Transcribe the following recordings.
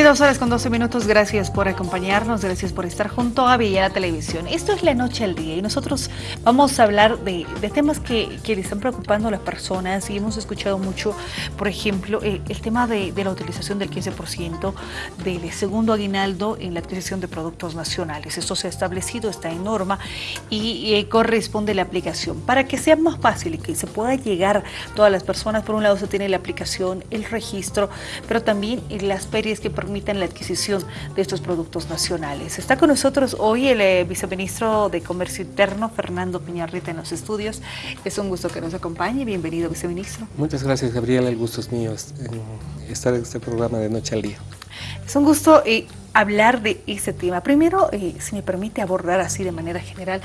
22 horas con 12 minutos, gracias por acompañarnos, gracias por estar junto a Villa Televisión. Esto es La Noche al Día y nosotros vamos a hablar de, temas que, que, le están preocupando a las personas y hemos escuchado mucho, por ejemplo, eh, el tema de, la utilización del 15% del segundo aguinaldo en la adquisición de productos nacionales. Esto se ha establecido, está en norma y eh, corresponde la aplicación. Para que sea más fácil y que se pueda llegar a todas las personas, por un lado se tiene la aplicación, el registro, pero también las ferias que permitan la adquisición de estos productos nacionales. Está con nosotros hoy el eh, viceministro de Comercio Interno, Fernando Piñarrita, en los estudios. Es un gusto que nos acompañe. Bienvenido, viceministro. Muchas gracias, Gabriela. El gusto es mío estar en este programa de Noche al Día. Es un gusto eh, hablar de ese tema. Primero, eh, si me permite abordar así de manera general,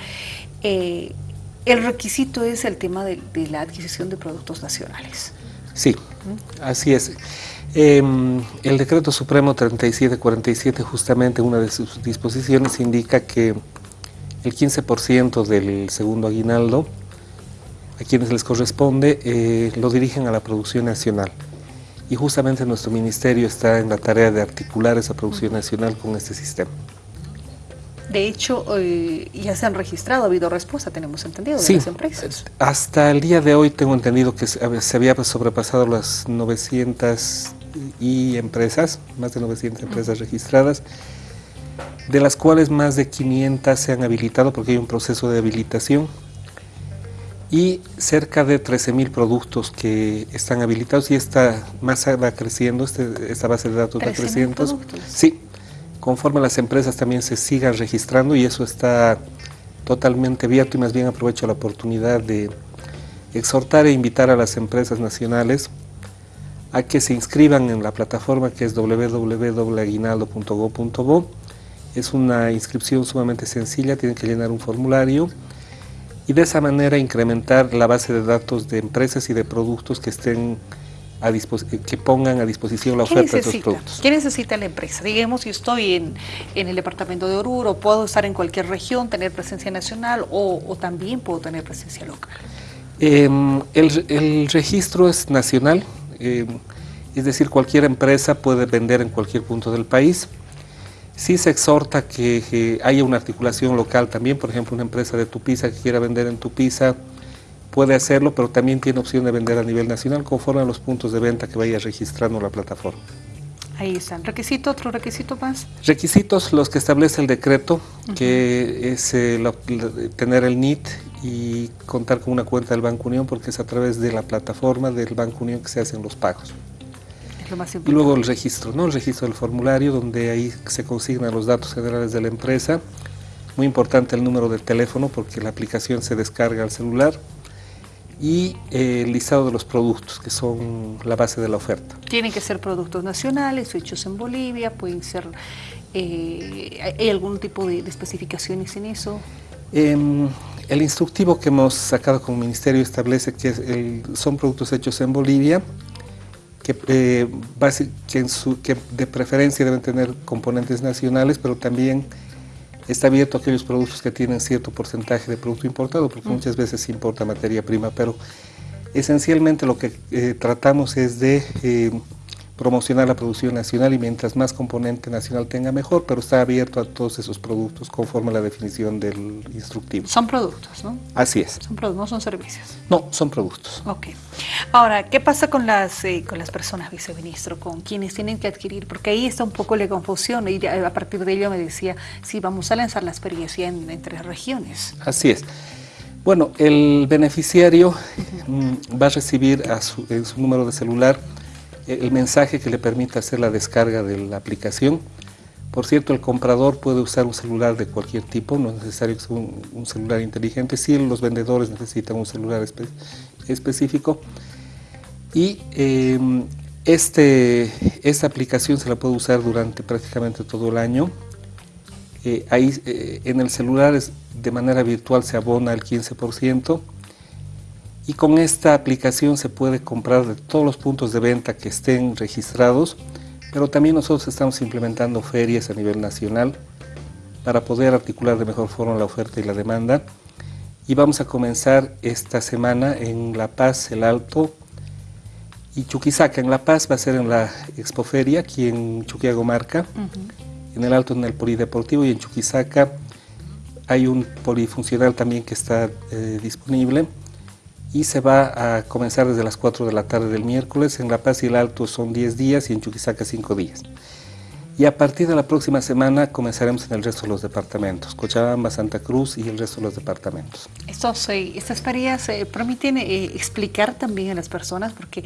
el requisito es el tema de, de la adquisición de productos nacionales. Sí, así es. Em, el decreto supremo 3747, justamente una de sus disposiciones, indica que el 15% del segundo aguinaldo, a quienes les corresponde, eh, lo dirigen a la producción nacional. Y justamente nuestro ministerio está en la tarea de articular esa producción nacional con este sistema. De hecho, eh, ya se han registrado, ha habido respuesta, tenemos entendido, de las empresas. Hasta el día de hoy tengo entendido que se había sobrepasado las 900 y empresas, más de 900 empresas registradas, de las cuales más de 500 se han habilitado porque hay un proceso de habilitación y cerca de 13.000 productos que están habilitados y esta masa va creciendo, este, esta base de datos va creciendo. Sí, conforme las empresas también se sigan registrando y eso está totalmente abierto y más bien aprovecho la oportunidad de exhortar e invitar a las empresas nacionales a que se inscriban en la plataforma que es www.aguinaldo.go.bo. Es una inscripción sumamente sencilla, tienen que llenar un formulario y de esa manera incrementar la base de datos de empresas y de productos que estén a que pongan a disposición la oferta de estos productos. ¿Qué necesita la empresa? Digamos, yo estoy en, el departamento de Oruro, puedo estar en cualquier región, tener presencia nacional o, también puedo tener presencia local. Em, el, el registro es nacional, eh, es decir, cualquier empresa puede vender en cualquier punto del país. Sí se exhorta que, haya una articulación local también, por ejemplo, una empresa de Tupiza que quiera vender en Tupiza puede hacerlo, pero también tiene opción de vender a nivel nacional conforme a los puntos de venta que vaya registrando la plataforma. Ahí están. ¿Requisito? ¿Otro requisito más? Requisitos los que establece el decreto, que es eh, tener el NIT y contar con una cuenta del Banco Unión porque es a través de la plataforma del Banco Unión que se hacen los pagos. y luego el registro, ¿no? el registro del formulario donde ahí se consignan los datos generales de la empresa. Muy importante el número de teléfono porque la aplicación se descarga al celular y eh, el listado de los productos que son la base de la oferta. Tienen que ser productos nacionales, hechos en Bolivia, pueden ser, eh, ¿hay algún tipo de, especificaciones en eso? Em, el instructivo que hemos sacado como ministerio establece que son productos hechos en Bolivia, que, eh, que, de preferencia deben tener componentes nacionales, pero también está abierto a aquellos productos que tienen cierto porcentaje de producto importado, porque muchas veces se importa materia prima, pero esencialmente lo que eh, tratamos es de eh, promocionar la producción nacional y mientras más componente nacional tenga mejor, pero está abierto a todos esos productos conforme a la definición del instructivo. Son productos, ¿no? Así es. Son productos, no son servicios. No, son productos. Ok. Ahora, ¿qué pasa con las, eh, con las personas, viceministro, con quienes tienen que adquirir? Porque ahí está un poco la confusión y a partir de ello me decía, sí, vamos a lanzar la experiencia en, entre regiones. Así es. Bueno, el beneficiario mm, va a recibir a su, en su número de celular el mensaje que le permita hacer la descarga de la aplicación. Por cierto, el comprador puede usar un celular de cualquier tipo, no es necesario que sea un, celular inteligente, sí los vendedores necesitan un celular específico. Y em, este, esta aplicación se la puede usar durante prácticamente todo el año. Eh, ahí eh, en el celular de manera virtual se abona el 15%, y con esta aplicación se puede comprar de todos los puntos de venta que estén registrados, pero también nosotros estamos implementando ferias a nivel nacional para poder articular de mejor forma la oferta y la demanda. Y vamos a comenzar esta semana en La Paz, El Alto Y Chuquisaca. En La Paz va a ser en la Expoferia, aquí en Chuquiagomarca, en el Alto en el Polideportivo y en Chuquisaca hay un polifuncional también que está eh, disponible y se va a comenzar desde las 4 de la tarde del miércoles. En La Paz y el Alto son 10 días y en Chuquisaca 5 días. Y a partir de la próxima semana comenzaremos en el resto de los departamentos, Cochabamba, Santa Cruz y el resto de los departamentos. Estos, eh, estas ferias eh, permiten eh, explicar también a las personas, porque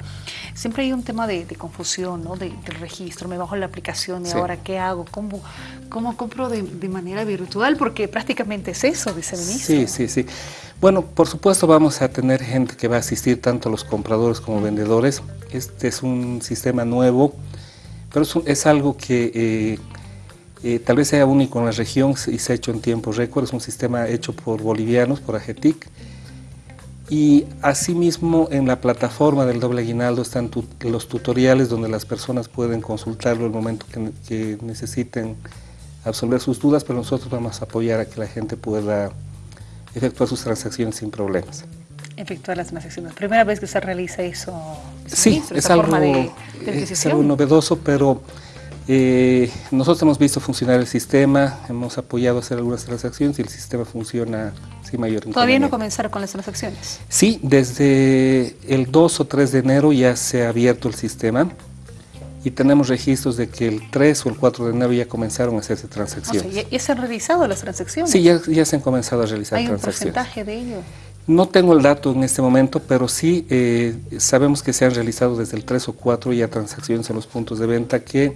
siempre hay un tema de, confusión, ¿no? del registro, me bajo la aplicación y ahora qué hago, cómo, cómo compro de, manera virtual, porque prácticamente es eso, dice el ministro. Sí, sí, sí. Bueno, por supuesto vamos a tener gente que va a asistir tanto a los compradores como vendedores. Este es un sistema nuevo pero es, algo que eh, eh, tal vez sea único en la región y se ha hecho en tiempo récord, es un sistema hecho por bolivianos, por AGETIC, y asimismo en la plataforma del doble aguinaldo están los tutoriales donde las personas pueden consultarlo el momento que, que, necesiten absolver sus dudas, pero nosotros vamos a apoyar a que la gente pueda efectuar sus transacciones sin problemas efectuar las transacciones. ¿Primera vez que se realiza eso? Sí, es, algo, es algo novedoso, pero eh, nosotros hemos visto funcionar el sistema, hemos apoyado a hacer algunas transacciones y el sistema funciona sin mayor ¿Todavía no comenzaron con las transacciones? Sí, desde el 2 o 3 de enero ya se ha abierto el sistema y tenemos registros de que el 3 o el 4 de enero ya comenzaron a hacerse transacciones. ¿ya, se han realizado las transacciones? Sí, ya, ya se han comenzado a realizar transacciones. ¿Hay un porcentaje de ello? No tengo el dato en este momento, pero sí eh, sabemos que se han realizado desde el 3 o 4 ya transacciones en los puntos de venta que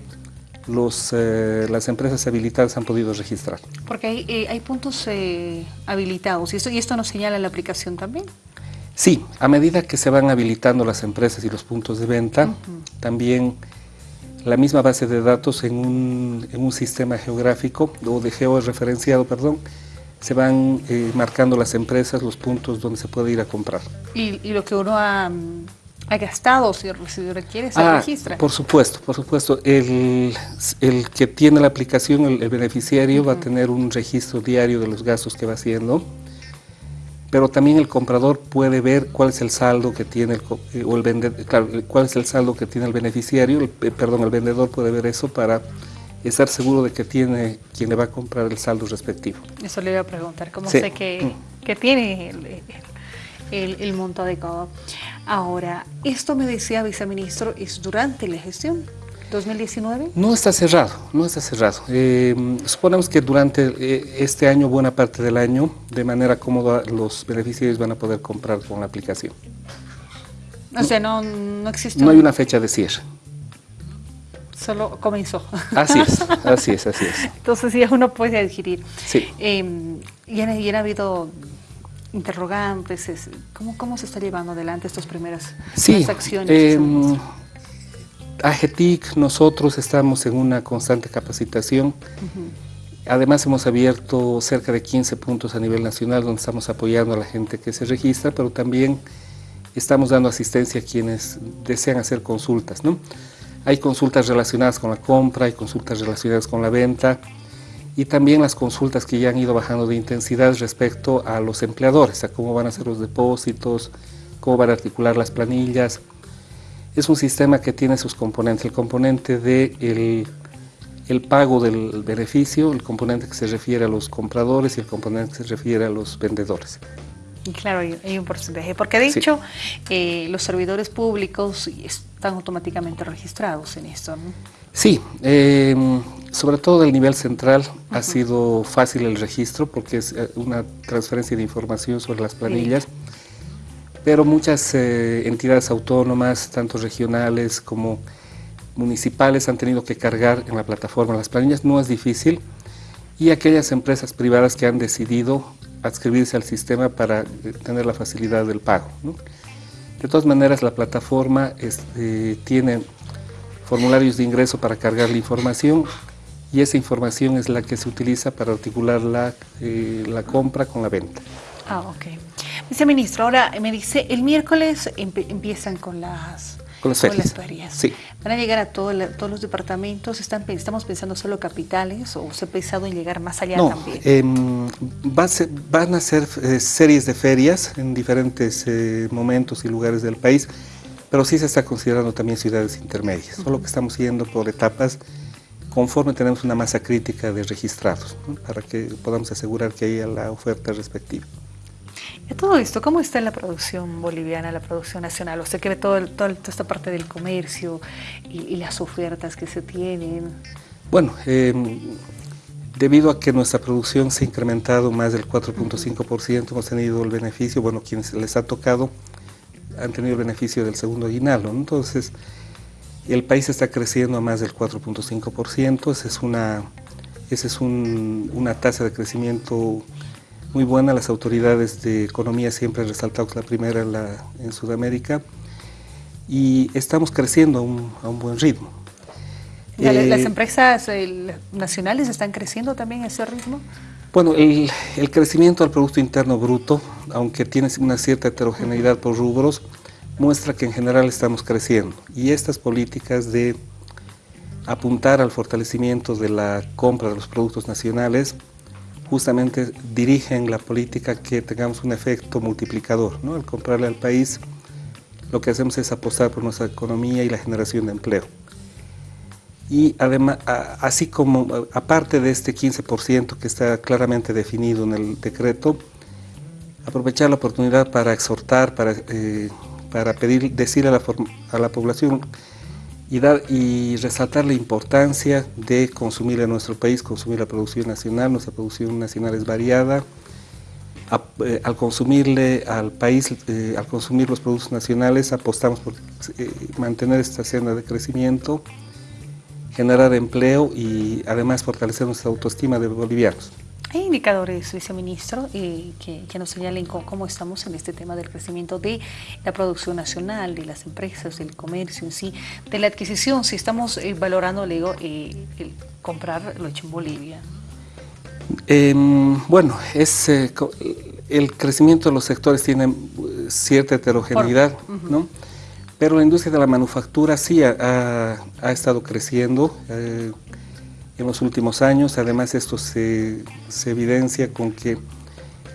los, eh, las empresas habilitadas han podido registrar. Porque hay, eh, hay puntos habilitados y esto, y esto nos señala la aplicación también. Sí, a medida que se van habilitando las empresas y los puntos de venta, también la misma base de datos en un, en un sistema geográfico o de georreferenciado, perdón, se van eh, marcando las empresas los puntos donde se puede ir a comprar. ¿Y, lo que uno ha, gastado, si, requiere, se ah, registra? Por supuesto, por supuesto. El, el que tiene la aplicación, el, beneficiario, va a tener un registro diario de los gastos que va haciendo, pero también el comprador puede ver cuál es el saldo que tiene, el, eh, o el vendedor, claro, cuál es el saldo que tiene el beneficiario, el, eh, perdón, el vendedor puede ver eso para estar seguro de que tiene quien le va a comprar el saldo respectivo. Eso le iba a preguntar, ¿cómo sé que, que tiene el, el, monto adecuado? Ahora, esto me decía viceministro, ¿es durante la gestión? 2019? No está cerrado, no está cerrado. Eh, suponemos que durante eh, este año, buena parte del año, de manera cómoda, los beneficiarios van a poder comprar con la aplicación. O sea, no, no existe... No hay una fecha de cierre solo comenzó. Así es, así es, así es. Entonces ya uno puede adquirir. Sí. Eh, y, han, habido interrogantes, ¿cómo, ¿cómo se está llevando adelante estas primeras sí, transacciones? Eh, AGETIC, nosotros estamos en una constante capacitación. Además hemos abierto cerca de 15 puntos a nivel nacional donde estamos apoyando a la gente que se registra, pero también estamos dando asistencia a quienes desean hacer consultas. ¿no? Hay consultas relacionadas con la compra, hay consultas relacionadas con la venta y también las consultas que ya han ido bajando de intensidad respecto a los empleadores, a cómo van a hacer los depósitos, cómo van a articular las planillas. Es un sistema que tiene sus componentes, el componente de el, pago del beneficio, el componente que se refiere a los compradores y el componente que se refiere a los vendedores. Claro, hay, un porcentaje, porque de hecho eh, los servidores públicos están automáticamente registrados en esto, ¿no? Sí, em, sobre todo del nivel central ha sido fácil el registro porque es eh, una transferencia de información sobre las planillas, pero muchas eh, entidades autónomas, tanto regionales como municipales, han tenido que cargar en la plataforma las planillas, no es difícil, y aquellas empresas privadas que han decidido adscribirse al sistema para eh, tener la facilidad del pago. De todas maneras, la plataforma este, tiene formularios de ingreso para cargar la información y esa información es la que se utiliza para articular la, eh, la compra con la venta. Ah, ok. Viceministro, ahora me dice, el miércoles empiezan con las con las ferias. Sí. ¿Van a llegar a todos los departamentos? ¿Están, ¿Estamos pensando solo capitales o se ha pensado en llegar más allá también? Eh, va van a ser eh, series de ferias en diferentes eh, momentos y lugares del país, pero sí se está considerando también ciudades intermedias, solo que estamos yendo por etapas conforme tenemos una masa crítica de registrados, para que podamos asegurar que haya la oferta respectiva. Y todo esto, ¿cómo está la producción boliviana, la producción nacional? ¿Usted que ve todo, toda esta parte del comercio y, las ofertas que se tienen? Bueno, em, debido a que nuestra producción se ha incrementado más del 4.5%, hemos tenido el beneficio, bueno, quienes les ha tocado han tenido el beneficio del segundo aguinaldo, entonces el país está creciendo a más del 4.5%, esa es, una, es una tasa de crecimiento muy buena. Las autoridades de economía siempre han resaltado que la primera en, la, en Sudamérica y estamos creciendo a un, buen ritmo. ¿Las eh, empresas nacionales están creciendo también a ese ritmo? Bueno, el, el, crecimiento del Producto Interno Bruto, aunque tiene una cierta heterogeneidad por rubros, muestra que en general estamos creciendo y estas políticas de apuntar al fortalecimiento de la compra de los productos nacionales justamente dirigen la política que tengamos un efecto multiplicador. ¿no? Al comprarle al país, lo que hacemos es apostar por nuestra economía y la generación de empleo. Y además, así como, aparte de este 15% que está claramente definido en el decreto, aprovechar la oportunidad para exhortar, para eh, para pedir, decir a la, a la población y, dar, y resaltar la importancia de consumir en nuestro país, consumir la producción nacional, nuestra producción nacional es variada, eh, al consumirle al país, eh, al consumir los productos nacionales, apostamos por eh, mantener esta senda de crecimiento, generar empleo y además fortalecer nuestra autoestima de bolivianos. ¿Hay indicadores, viceministro, eh, que, nos señalen cómo, estamos en este tema del crecimiento de la producción nacional, de las empresas, del comercio en sí, de la adquisición, si estamos eh, valorando, le digo, eh, el comprar lo hecho en Bolivia? Em, bueno, es, el crecimiento de los sectores tiene cierta heterogeneidad, ¿no? pero la industria de la manufactura sí ha, ha estado creciendo en los últimos años. Además, esto se, evidencia con que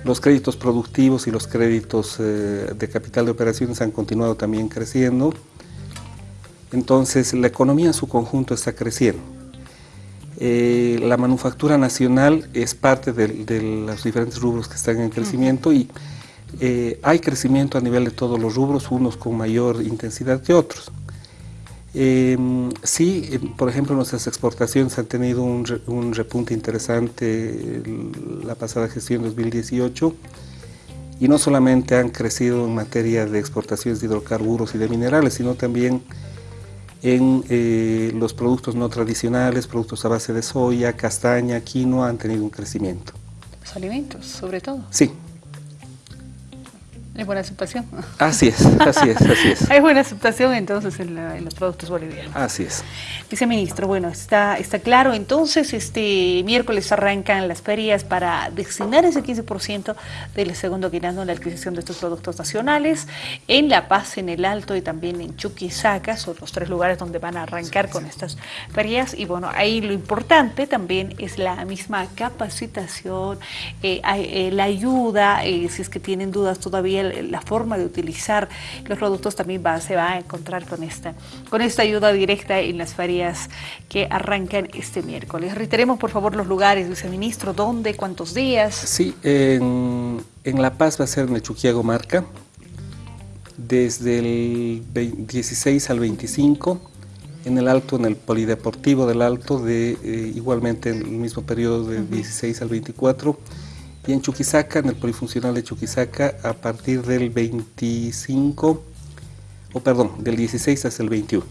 los créditos productivos y los créditos eh, de capital de operaciones han continuado también creciendo. Entonces, la economía en su conjunto está creciendo. Eh, la manufactura nacional es parte de, los diferentes rubros que están en crecimiento y eh, hay crecimiento a nivel de todos los rubros, unos con mayor intensidad que otros. Em, sí, em, por ejemplo, nuestras exportaciones han tenido un, repunte interesante la pasada gestión 2018 y no solamente han crecido en materia de exportaciones de hidrocarburos y de minerales, sino también en eh, los productos no tradicionales, productos a base de soya, castaña, quinoa, han tenido un crecimiento. Los alimentos, sobre todo. Sí, hay buena aceptación. Así es, así es, así es. Hay buena aceptación entonces en, los productos bolivianos. Así es. Viceministro, bueno, está, está claro. Entonces, este miércoles arrancan las ferias para destinar ese 15% del segundo guinando en la adquisición de estos productos nacionales. En La Paz, en El Alto y también en Chuquisaca son los tres lugares donde van a arrancar con estas ferias. Y bueno, ahí lo importante también es la misma capacitación, eh, eh, la ayuda, eh, si es que tienen dudas todavía la forma de utilizar los productos también va, se va a encontrar con esta, con esta ayuda directa en las ferias que arrancan este miércoles. Reiteremos por favor los lugares, viceministro, dónde, cuántos días. Sí, en, La Paz va a ser en el Chuquiago Marca, desde el 16 al 25, en el Alto, en el Polideportivo del Alto, de, eh, igualmente en el mismo periodo de 16 al 24, y en Chuquisaca, en el polifuncional de Chuquisaca, a partir del 25, o perdón, del 16 hasta el 21.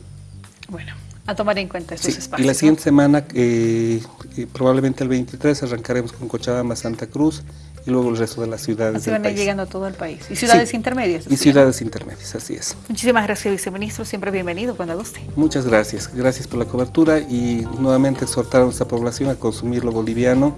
Bueno, a tomar en cuenta estos espacios. Y la siguiente semana, eh, eh, probablemente el 23, arrancaremos con Cochabamba, Santa Cruz, y luego el resto de las ciudades así van a ir llegando a todo el país. ¿Y ciudades intermedias? Y ciudades intermedias, así es. Muchísimas gracias, viceministro. Siempre bienvenido cuando guste. Muchas gracias. Gracias por la cobertura y nuevamente exhortar a nuestra población a consumir lo boliviano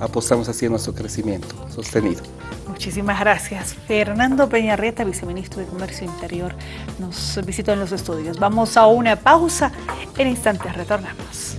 apostamos hacia nuestro crecimiento sostenido. Muchísimas gracias. Fernando Peñarreta, viceministro de Comercio Interior, nos visitó en los estudios. Vamos a una pausa. En instantes retornamos.